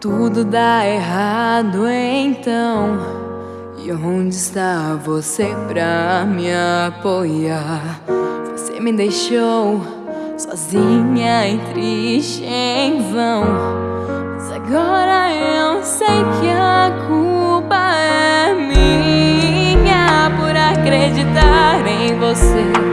tudo dá errado então. E onde está você pra me apoiar? Você me deixou sozinha e triste em vão. Mas agora eu sei que a culpa é minha Por acreditar em você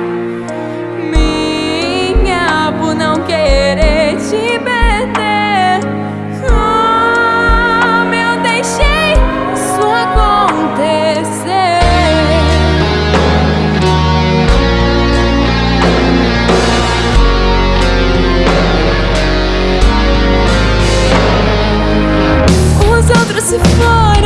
merciful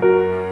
Música